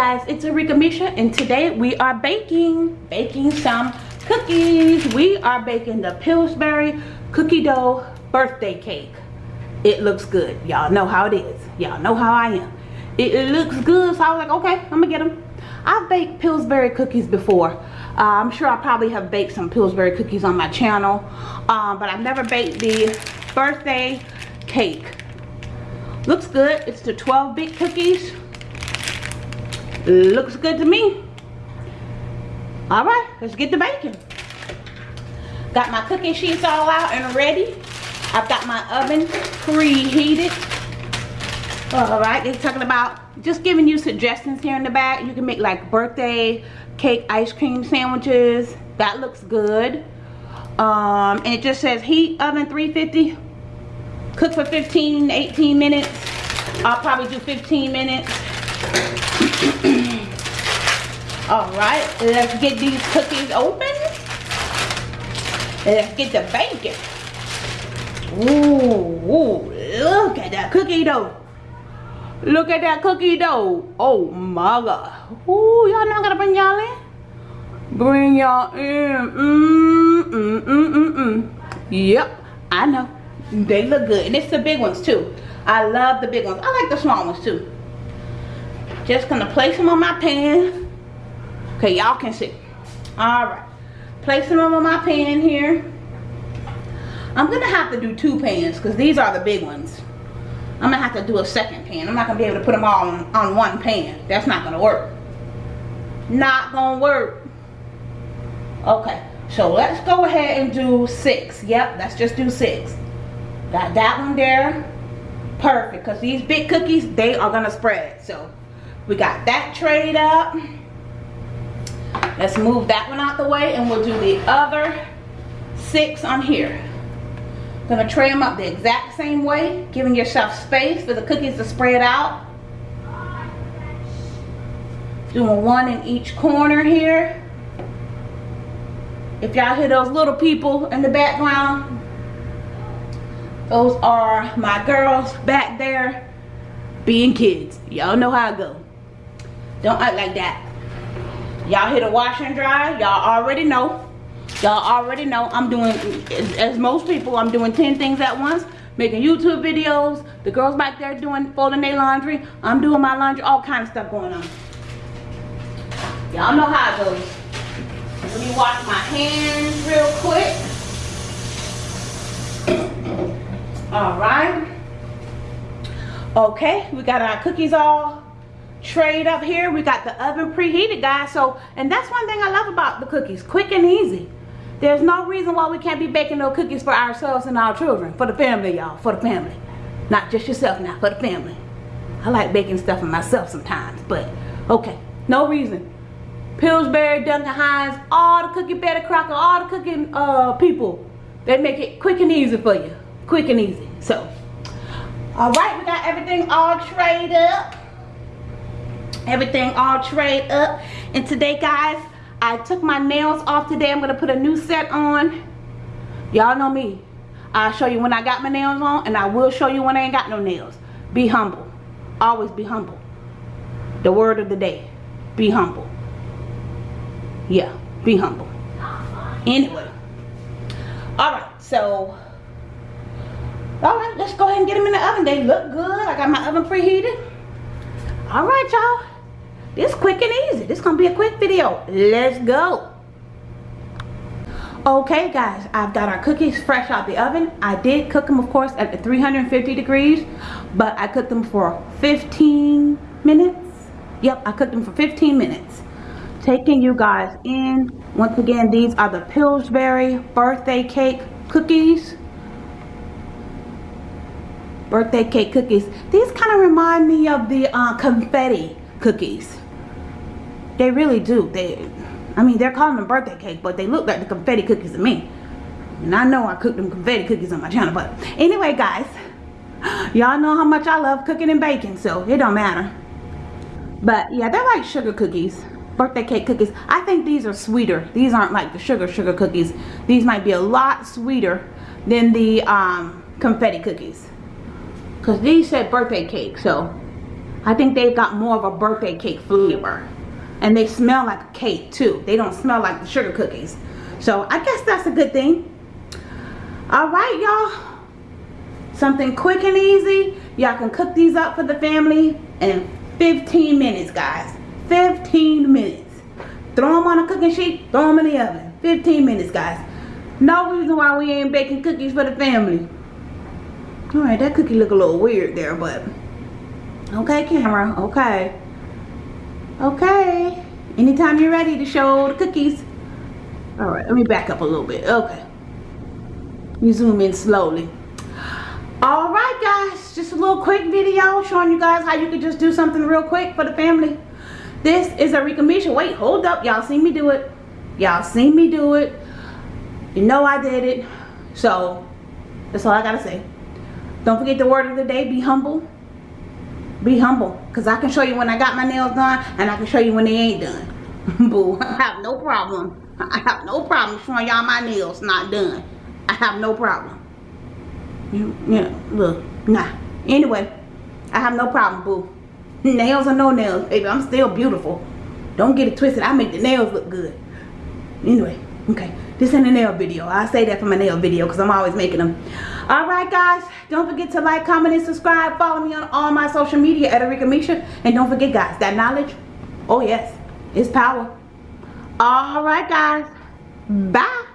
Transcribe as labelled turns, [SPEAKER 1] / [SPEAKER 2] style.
[SPEAKER 1] Guys, it's Arika Misha and today we are baking, baking some cookies. We are baking the Pillsbury cookie dough birthday cake. It looks good. Y'all know how it is. Y'all know how I am. It, it, looks good so I was like, okay, I'm gonna get them. I've baked Pillsbury cookies before. Uh, I'm sure I probably have baked some Pillsbury cookies on my channel. Um, but I've never baked the birthday cake. Looks good. It's the 12 big cookies Looks good to me. All right, let's get the bacon. Got my cookie sheets all out and ready. I've got my oven preheated. All right, they're talking about just giving you suggestions here in the back. You can make like birthday cake ice cream sandwiches. That looks good. Um, and it just says heat oven 350. Cook for 15, 18 minutes. I'll probably do 15 minutes. All right, let's get these cookies open. Let's get the bacon. Ooh, ooh, look at that cookie dough. Look at that cookie dough. Oh my God. Ooh, y'all know I gotta bring y'all in. Bring y'all in. Mm, mm, mm, mm, mm. Yep, I know. They look good. And it's the big ones too. I love the big ones. I like the small ones too. Just gonna place them on my pan. Okay, y'all can see. All right, Placing them on my pan here. I'm gonna have to do two pans because these are the big ones. I'm gonna have to do a second pan. I'm not gonna be able to put them all on, on one pan. That's not gonna work. Not gonna work. Okay, so let's go ahead and do six. Yep, let's just do six. Got that one there. Perfect, because these big cookies, they are gonna spread. So we got that trayed up. Let's move that one out the way and we'll do the other six on here. Gonna tray them up the exact same way, giving yourself space for the cookies to spread out. Doing one in each corner here. If y'all hear those little people in the background, those are my girls back there being kids. Y'all know how I go. Don't act like that. Y'all hit a wash and dry. Y'all already know. Y'all already know I'm doing, as most people, I'm doing 10 things at once. Making YouTube videos. The girls back there doing, folding their laundry. I'm doing my laundry. All kind of stuff going on. Y'all know how it goes. Let me wash my hands real quick. All right. Okay, we got our cookies all trayed up here. We got the oven preheated guys. So and that's one thing i love about the cookies. Quick and easy. There's no reason why we can't be baking no cookies for ourselves and our children. For the family y'all. For the family. Not just yourself now. For the family. I like baking stuff for myself sometimes but okay. No reason. Pillsbury duncan hines all the cookie Betty Crocker all the cooking uh people they make it quick and easy for you. Quick and easy. So all right we got everything all trayed up everything all trayed up. And today guys I took my nails off today. I'm gonna put a new set on. Y'all know me. I'll show you when I got my nails on and I will show you when I ain't got no nails. Be humble. Always be humble. The word of the day. Be humble. Yeah be humble. Anyway. All right so all right let's go ahead and get them in the oven. They look good. I got my oven preheated. All right y'all this quick and easy. This gonna be a quick video. Let's go. Okay guys i've got our cookies fresh out the oven. I did cook them of course at the 350 degrees but i cooked them for 15 minutes. Yep i cooked them for 15 minutes. Taking you guys in. Once again these are the pillsbury birthday cake cookies. Birthday cake cookies. These kind of remind me of the uh, confetti cookies they really do. They I mean they're calling them birthday cake but they look like the confetti cookies to me. And I know I cooked them confetti cookies on my channel but anyway guys y'all know how much I love cooking and baking so it don't matter. But yeah they're like sugar cookies birthday cake cookies. I think these are sweeter. These aren't like the sugar sugar cookies. These might be a lot sweeter than the um, confetti cookies. Because these said birthday cake so I think they've got more of a birthday cake flavor. And they smell like cake too. They don't smell like the sugar cookies. So I guess that's a good thing. Alright y'all. Something quick and easy. Y'all can cook these up for the family in 15 minutes guys. 15 minutes. Throw them on a cooking sheet. Throw them in the oven. 15 minutes guys. No reason why we ain't baking cookies for the family. Alright, that cookie look a little weird there, but okay, camera. Okay. Okay. Anytime you're ready to show the cookies. Alright, let me back up a little bit. Okay. You zoom in slowly. Alright guys, just a little quick video showing you guys how you can just do something real quick for the family. This is Arika Misha. Wait, hold up. Y'all seen me do it. Y'all seen me do it. You know I did it. So, that's all I gotta say. Don't forget the word of the day, be humble. Be humble. Because I can show you when I got my nails done, and I can show you when they ain't done. Boo, I have no problem. I have no problem showing y'all my nails not done. I have no problem. You, yeah, look, nah. Anyway, I have no problem, boo. Nails or no nails, baby, I'm still beautiful. Don't get it twisted. I make the nails look good. Anyway, okay. This ain't a nail video. I say that for my nail video because I'm always making them. Alright guys, don't forget to like, comment, and subscribe. Follow me on all my social media at Arika Misha. And don't forget guys, that knowledge, oh yes, is power. Alright guys, bye.